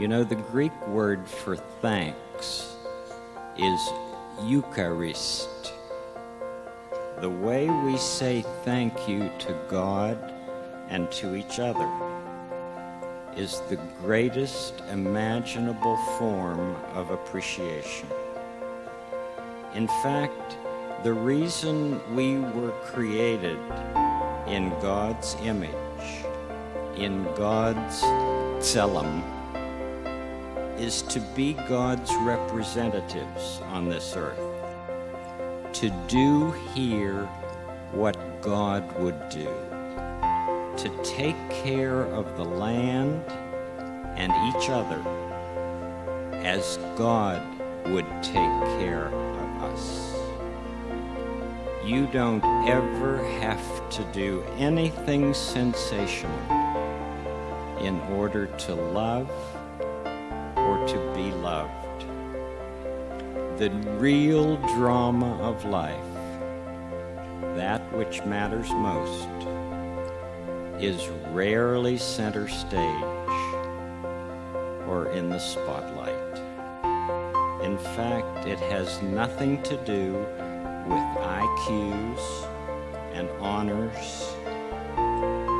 You know, the Greek word for thanks is Eucharist. The way we say thank you to God and to each other is the greatest imaginable form of appreciation. In fact, the reason we were created in God's image, in God's tselem, is to be God's representatives on this earth, to do here what God would do, to take care of the land and each other as God would take care of us. You don't ever have to do anything sensational in order to love to be loved. The real drama of life, that which matters most, is rarely center stage or in the spotlight. In fact, it has nothing to do with IQs and honors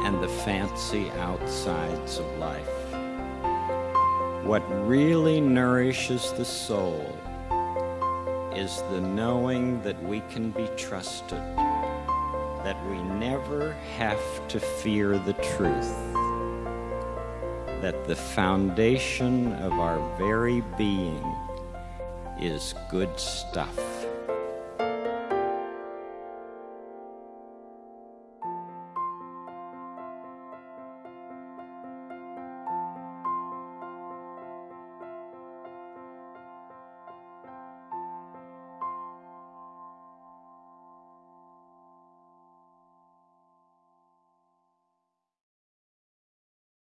and the fancy outsides of life. What really nourishes the soul is the knowing that we can be trusted, that we never have to fear the truth, that the foundation of our very being is good stuff.